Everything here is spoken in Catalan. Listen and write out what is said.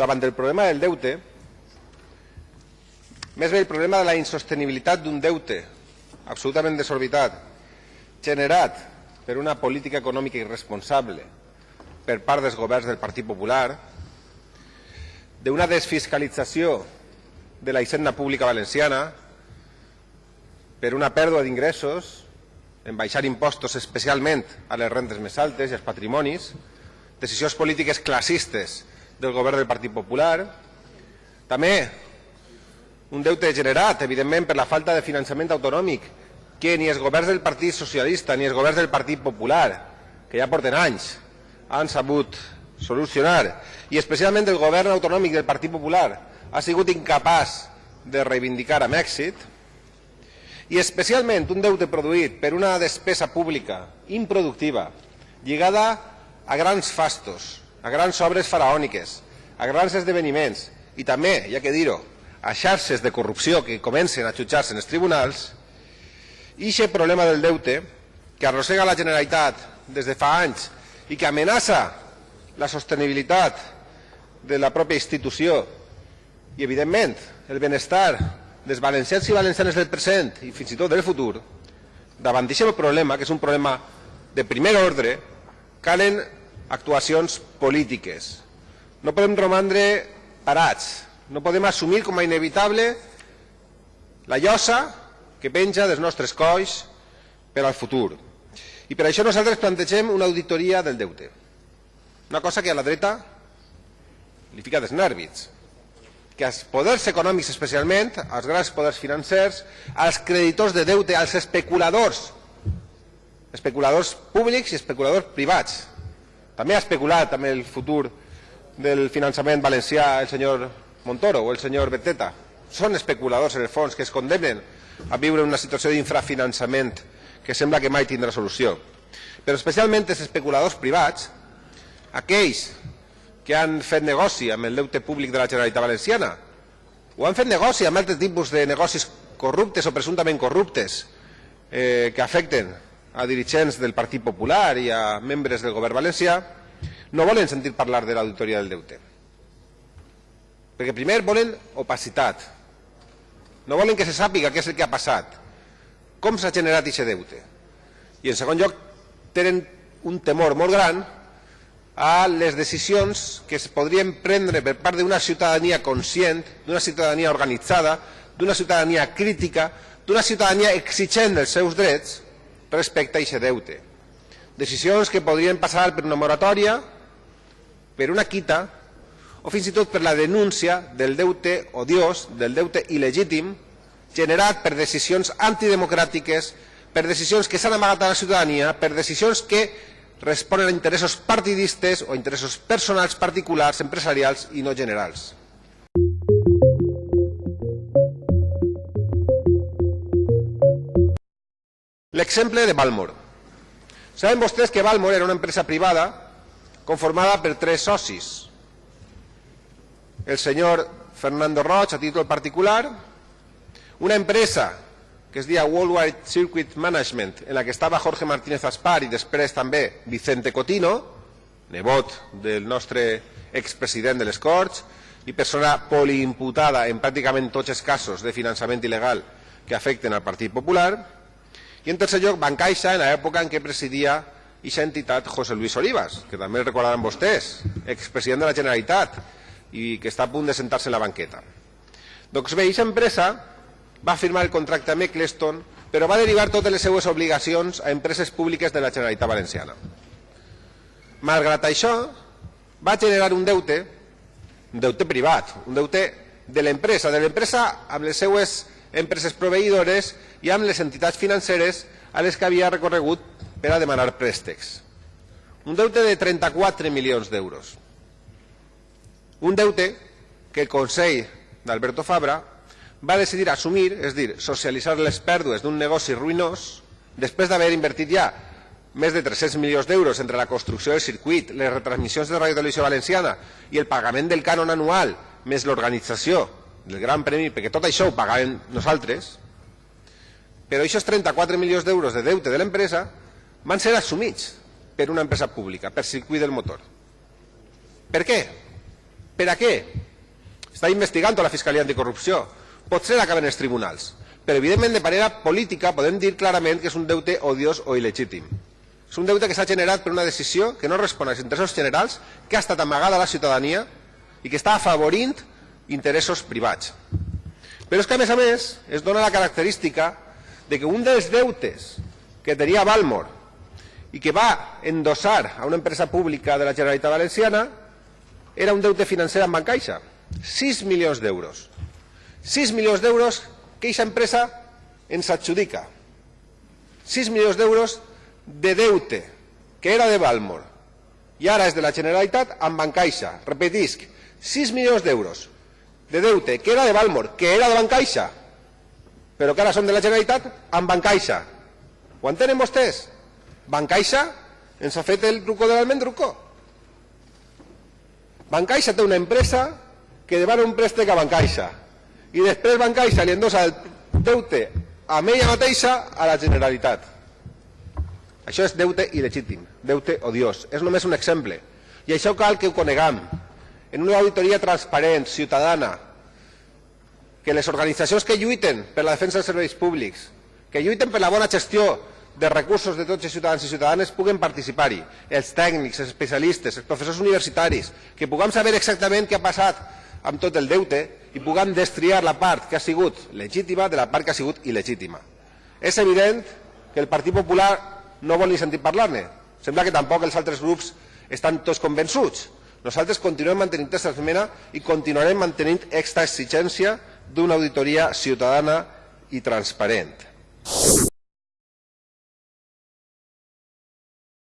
davant del problema del deute, més bé el problema de la insostenibilitat d'un deute absolutament desorbitat, generat per una política econòmica irresponsable per part dels governs del Partit Popular, d'una desfiscalització de la hisenda pública valenciana per una pèrdua d'ingressos en baixar impostos especialment a les rentes més altes i als patrimonis, decisions polítiques classistes del govern del Partit Popular, també un deute generat, evidentment, per la falta de finançament autonòmic que ni els governs del Partit Socialista ni els governs del Partit Popular, que ja porten anys, han sabut solucionar, i especialment el govern autonòmic del Partit Popular ha sigut incapaç de reivindicar amb èxit, i especialment un deute produït per una despesa pública improductiva lligada a grans fastos, a grans obres faraòniques, a grans esdeveniments i també, ja que dir-ho, a xarxes de corrupció que comencen a jutjar-se en els tribunals, i aquest problema del deute que arrossega la Generalitat des de fa anys i que amenaça la sostenibilitat de la pròpia institució i, evidentment, el benestar dels valencians i valencianes del present i fins i tot del futur, davant d'aquest problema, que és un problema de primer ordre, calen actuacions polítiques. No podem romandre parats, no podem assumir com a inevitable la llosa que penja dels nostres colls per al futur. I per això nosaltres plantegem una auditoria del deute. Una cosa que a la dreta li fica dels nèrvits que als poders econòmics especialment, als grans poders financers, als creditors de deute, als especuladors, especuladors públics i especuladors privats. També ha especulat amb el futur del finançament valencià el senyor Montoro o el senyor Beteta. Són especuladors, en el fons, que es condemnen a viure una situació d'infrafinançament que sembla que mai tindrà solució. Però especialment els especuladors privats, aquells que han fet negoci amb el deute públic de la Generalitat Valenciana o han fet negoci amb altres tipus de negocis corruptes o presumptament corruptes eh, que afecten a dirigents del Partit Popular i a membres del govern valencià, no volen sentir parlar de l'auditoria del deute. Perquè primer volen opacitat, no volen que se sàpiga què és el que ha passat, com s'ha generat aquest deute. I en segon lloc, tenen un temor molt gran a les decisions que es podrien prendre per part d'una ciutadania conscient, d'una ciutadania organitzada, d'una ciutadania crítica, d'una ciutadania exigent dels seus drets respecte a aquest deute. Decisions que podrien passar per una moratòria, per una quita, o fins i tot per la denúncia del deute odiós, del deute il·legítim, generat per decisions antidemocràtiques, per decisions que s'han amagat a la ciutadania, per decisions que responen a interessos partidistes o interessos personals particulars, empresarials i no generals. L'exemple de Balmor. Saben vostès que Balmor era una empresa privada conformada per tres socis. El senyor Fernando Roig, a títol particular, una empresa que es deia Worldwide Circuit Management, en la que estava Jorge Martínez Aspar i després també Vicente Cotino, nebot del nostre expresident de les Corts i persona poliimputada en pràcticament tots els casos de finançament il·legal que afecten al Partit Popular, i en tercer lloc Bancaixa, en l'època en què presidia aquesta entitat José Luis Olivas, que també el recordaran vostès, expresident de la Generalitat i que està a punt de sentar-se en la banqueta. Doncs bé, aquesta empresa va firmar el contracte amb Eccleston, però va derivar totes les seues obligacions a empreses públiques de la Generalitat Valenciana. Malgrat això, va generar un deute, un deute privat, un deute de l'empresa, de l'empresa amb les seues empreses proveïdores i amb les entitats financeres a les que havia recorregut per a demanar préstecs. Un deute de 34 milions d'euros. Un deute que el Consell d'Alberto Fabra va decidir assumir, és dir, socialitzar les pèrdues d'un negoci ruïnós, després d'haver invertit ja més de 300 milions d'euros entre la construcció del circuit, les retransmissions de Radio Televisió Valenciana i el pagament del cànon anual, més l'organització del Gran Premi, perquè tot això ho pagàvem nosaltres, però aquests 34 milions d'euros de deute de l'empresa van ser assumits per una empresa pública, per circuit del motor. Per què? Per a què? Està investigant la Fiscalia Anticorrupció. Potser acaben els tribunals. Però, evidentment, de manera política podem dir clarament que és un deute odiós o il·legítim. És un deute que s'ha generat per una decisió que no respon als interessos generals, que ha estat amagada a la ciutadania i que està afavorint interessos privats. Però és que, a més a més, es dona la característica de que un dels deutes que tenia Balmor i que va endossar a una empresa pública de la Generalitat Valenciana era un deute financer amb Bancaixa, 6 milions d'euros. 6 milions d'euros que aquesta empresa ens adjudica. 6 milions d'euros de deute que era de Balmor i ara és de la Generalitat amb Bancaixa. Repetisc, 6 milions d'euros de deute que era de Balmor, que era de Bancaixa, però que ara són de la Generalitat amb Bancaixa. Ho entenen vostès? Bancaixa ens ha fet el truco de l'almendruco. Bancaixa té una empresa que demana un préstec a Bancaixa i després Bancaixa li endossa el deute a ella mateixa a la Generalitat. Això és deute il·legítim, deute odiós. És només un exemple. I això cal que ho coneguem. En una auditoria transparent, ciutadana, que les organitzacions que lluiten per la defensa dels serveis públics, que lluiten per la bona gestió de recursos de tots els ciutadans i ciutadanes puguen participar-hi, els tècnics, els especialistes, els professors universitaris, que puguem saber exactament què ha passat amb tot el deute i puguem destriar la part que ha sigut legítima de la part que ha sigut il·legítima. És evident que el Partit Popular no vol ni sentir parlar-ne. Sembla que tampoc els altres grups estan tots convençuts. Nosaltres continuem mantenint aquesta esmena i continuarem mantenint aquesta exigència d'una auditoria ciutadana i transparent.